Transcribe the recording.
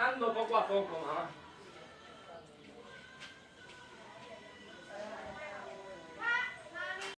despertando poco a poco. ¿ah?